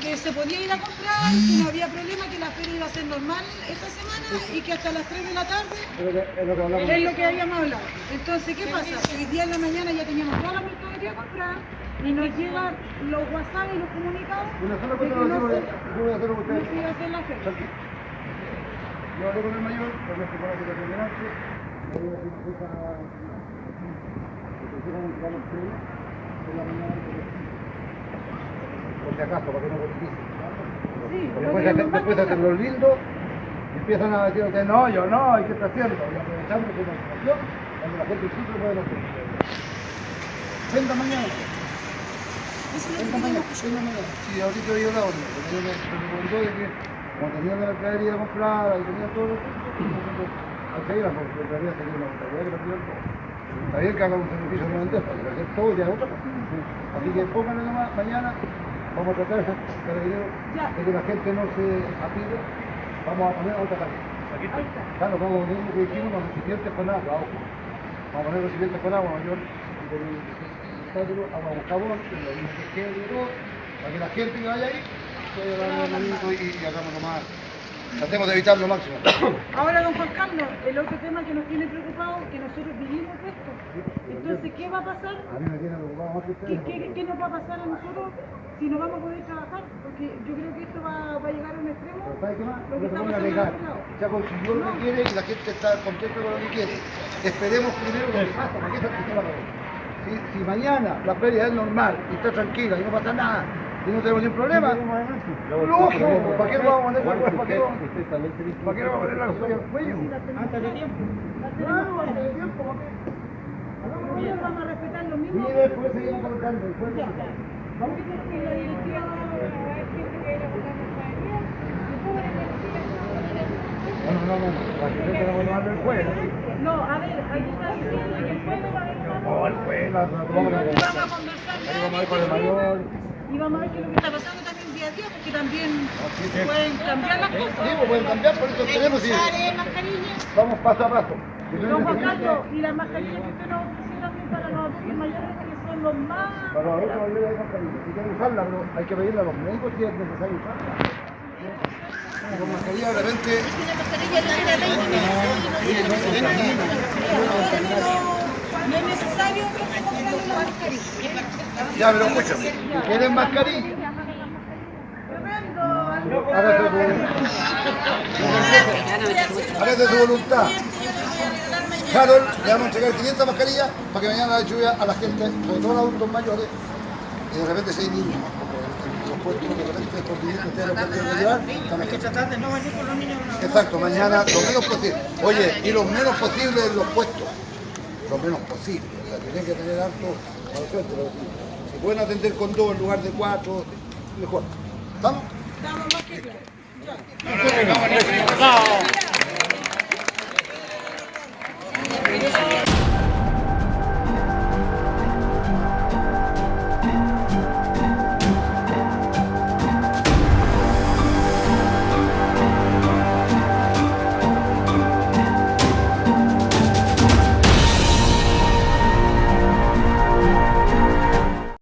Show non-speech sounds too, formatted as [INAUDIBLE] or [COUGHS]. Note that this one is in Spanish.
que se podía ir a comprar, que no había problema, que la feria iba a ser normal esta semana y que hasta las 3 de la tarde es lo que, habíamos hablado. Entonces, ¿qué pasa? Hoy día en la mañana ya teníamos toda la mercadería a comprar y nos llegan los WhatsApp y los comunicados no, se a hacer. Yo con el mayor, por si acaso, para que no politice. Sí, Después, nos después hacen los lindos y empiezan a decir que no, yo no, hay que estar haciendo. Y aprovechando que la información, cuando la gente sí lo puede hacer. Venda mañana. Venda mañana, venda mañana. Sí, ahorita yo la orden, porque yo me, me comentó de que como tenía la mercadería comprada y tenía todo, entonces hay que ir a porque en realidad tenía una mentalidad que la todo. Está bien que haga un sacrificio de bandeja, pero hacer todo ya es otra cosa. Así que pónganle nomás mañana, vamos a tratar [LAUGHS] de que la gente no se apide, vamos a poner otra tarjeta. Está. Claro, vamos a poner lo que hicimos los recipientes con agua, ojo. Vamos a poner recipientes con agua mayor, y con el receptáculo, agua con jabón, y lo mismo que quede para que la gente que vaya ahí, pueda dar un minuto y, y hagamos nomás. Tratemos de evitar lo máximo. [COUGHS] Ahora, don Juan Carlos, el otro tema que nos tiene preocupado que nosotros vivimos de esto. Entonces, ¿qué va a pasar? A mí me tiene preocupado más que ¿Qué, ustedes. qué, qué nos va a pasar a nosotros si no vamos a poder trabajar? Porque yo creo que esto va, va a llegar a un extremo. Pero ¿sabe qué más? Lo No que se pongan a. Ya consiguió lo que quiere y la gente está contenta con lo que quiere. Esperemos primero lo que pasa, para que esa gente la pague. Si, si mañana la feria es normal y está tranquila y no pasa nada y no tenemos ningún problema, lógico, ¿para qué lo vamos a poner la ¿Para qué lo vamos ¿Para qué lo vamos a poner la feria al cuello? Antes de tiempo. Vamos a respetar lo mismo. Y después seguimos colocando. Que que. No, no, no, no, la gente no va a tomar el juego. No, a ver, ahí está diciendo que el pueblo va a una No, el la vamos a conversar con el mayor. Y vamos a ver qué es lo que está pasando también día a día, porque también pueden cambiar las Sí, cosas. pues pueden cambiar, por eso tenemos Usar eh, vamos paso a paso. Don Juan Carlos, y las mascarillas que usted nos ofreció también para los adultos mayores, que los más... Para los adultos mayores hay mascarilla. Si quieren usarla, pero hay que pedirle a los médicos si es necesario usarla. Con mascarilla de repente. No es necesario que se una mascarilla. Ya, pero escúchame. Si quieren mascarilla, hágase su, hágase su voluntad. Carol, le vamos a entregar 500 mascarillas para que mañana la lluvia a la gente, sobre todo a los adultos mayores, y de repente si hay niños, los puestos de repente por dinero que ustedes lo pueden llevar, también. tratar de no venir con los niños. Exacto, mañana lo menos posible. Oye, y lo menos posible en los puestos. Lo menos posible. O sea, tienen que tener harto para pero si, pueden atender con dos en lugar de cuatro, mejor. ¿Estamos? Estamos más que claros. Ya.